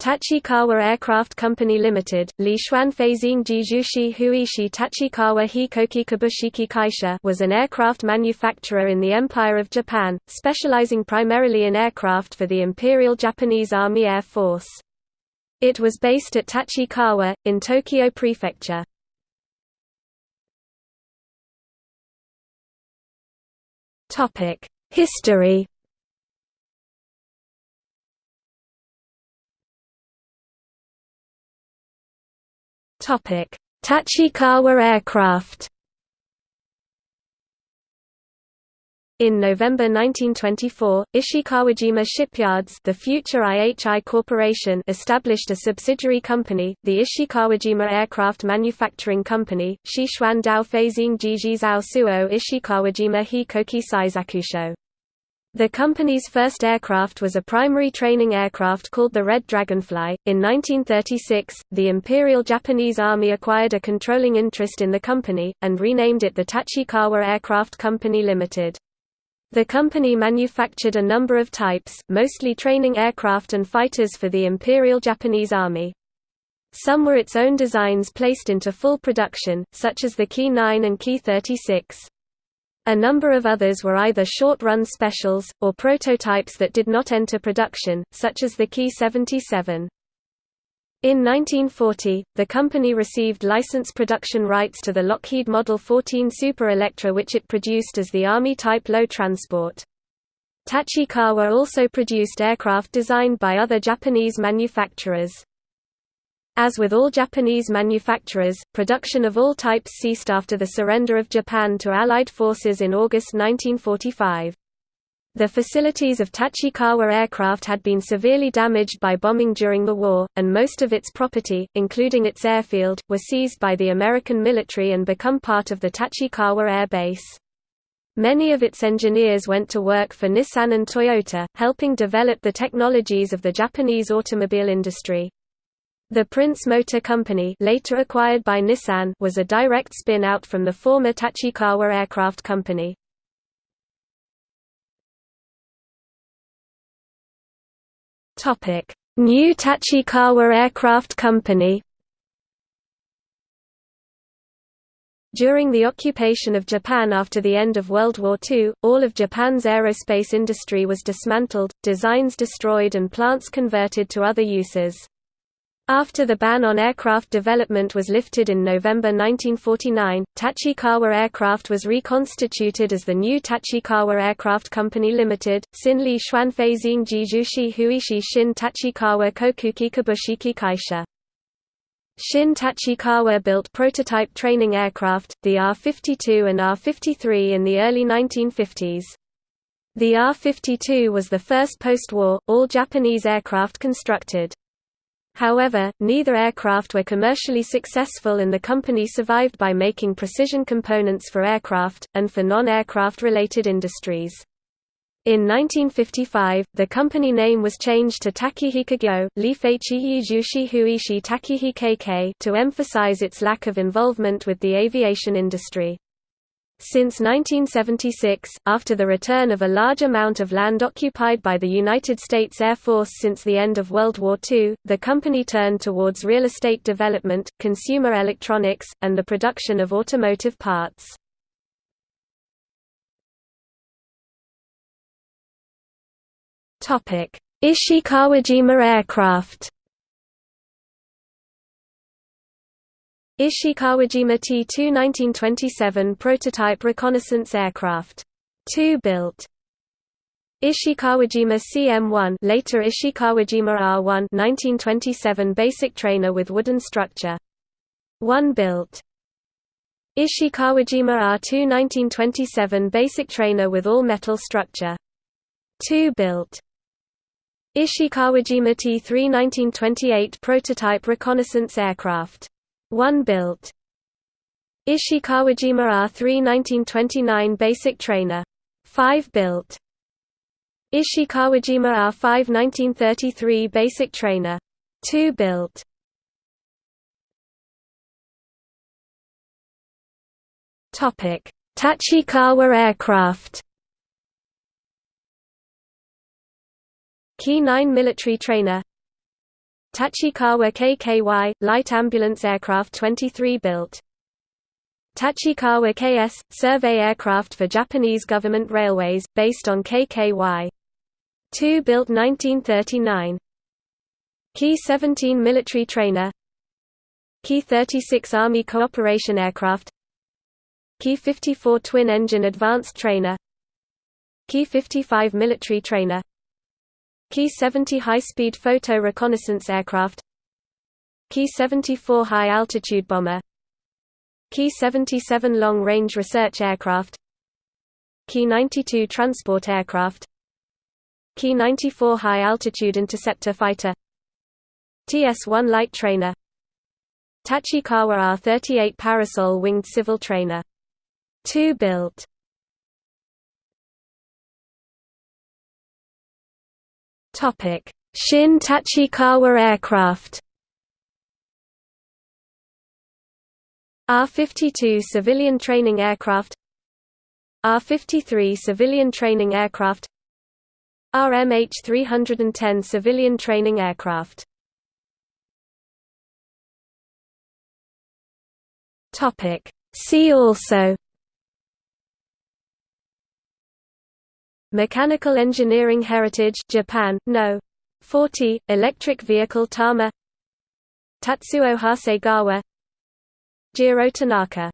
Tachikawa Aircraft Company Limited, Li Xuan Feizing Jijushi Huishi Tachikawa Hikoki Kabushiki Kaisha was an aircraft manufacturer in the Empire of Japan, specializing primarily in aircraft for the Imperial Japanese Army Air Force. It was based at Tachikawa, in Tokyo Prefecture. History Topic: Tachikawa aircraft. In November 1924, Ishikawajima Shipyards the future IHI Corporation established a subsidiary company, the Ishikawajima Aircraft Manufacturing Company, Shishuan Dao Feizing Jiji Suo Ishikawajima Hikoki Seisakusho. The company's first aircraft was a primary training aircraft called the Red Dragonfly. In 1936, the Imperial Japanese Army acquired a controlling interest in the company, and renamed it the Tachikawa Aircraft Company Limited. The company manufactured a number of types, mostly training aircraft and fighters for the Imperial Japanese Army. Some were its own designs placed into full production, such as the Ki 9 and Ki 36. A number of others were either short-run specials, or prototypes that did not enter production, such as the Ki 77. In 1940, the company received license production rights to the Lockheed Model 14 Super Electra which it produced as the Army Type Low Transport. Tachikawa also produced aircraft designed by other Japanese manufacturers. As with all Japanese manufacturers, production of all types ceased after the surrender of Japan to Allied forces in August 1945. The facilities of Tachikawa Aircraft had been severely damaged by bombing during the war, and most of its property, including its airfield, were seized by the American military and become part of the Tachikawa Air Base. Many of its engineers went to work for Nissan and Toyota, helping develop the technologies of the Japanese automobile industry. The Prince Motor Company later acquired by Nissan was a direct spin-out from the former Tachikawa Aircraft Company. New Tachikawa Aircraft Company During the occupation of Japan after the end of World War II, all of Japan's aerospace industry was dismantled, designs destroyed and plants converted to other uses. After the ban on aircraft development was lifted in November 1949, Tachikawa Aircraft was reconstituted as the new Tachikawa Aircraft Company Limited, Sinli Xuanfeizing Jijushi Huishi Shin Tachikawa Kokuki Kabushiki Kaisha. Shin Tachikawa built prototype training aircraft, the R-52 and R-53 in the early 1950s. The R-52 was the first post-war, all-Japanese aircraft constructed. However, neither aircraft were commercially successful and the company survived by making precision components for aircraft, and for non-aircraft related industries. In 1955, the company name was changed to Tachihi Kigyo to emphasize its lack of involvement with the aviation industry. Since 1976, after the return of a large amount of land occupied by the United States Air Force since the end of World War II, the company turned towards real estate development, consumer electronics, and the production of automotive parts. Ishikawajima aircraft Ishikawajima T-2 1927 prototype reconnaissance aircraft. 2 built. Ishikawajima CM-1 later Ishikawajima R-1 1927 basic trainer with wooden structure. 1 built. Ishikawajima R-2 1927 basic trainer with all-metal structure. 2 built. Ishikawajima T-3 1928 prototype reconnaissance aircraft 1 built. Ishikawajima R3 1929 basic trainer. 5 built. Ishikawajima R5 1933 basic trainer. 2 built. Topic: Tachikawa aircraft. Ki 9 military trainer Tachikawa KKY, light ambulance aircraft 23 built. Tachikawa KS, survey aircraft for Japanese government railways, based on KKY. 2 built 1939. Ki-17 military trainer Ki-36 Army cooperation aircraft Ki-54 twin-engine advanced trainer Ki-55 military trainer Ki-70 high-speed photo reconnaissance aircraft. Ki-74 high-altitude bomber. Ki-77 long-range research aircraft. Ki-92 transport aircraft. Ki-94 high-altitude interceptor fighter. TS-1 light trainer. Tachikawa R-38 parasol winged civil trainer. 2 built. Shin Tachikawa aircraft. R-52 civilian training aircraft R-53 civilian training aircraft RMH-310 civilian training aircraft. See also Mechanical engineering heritage Japan, no. 40, electric vehicle Tama. Tatsuo Hasegawa. Jiro Tanaka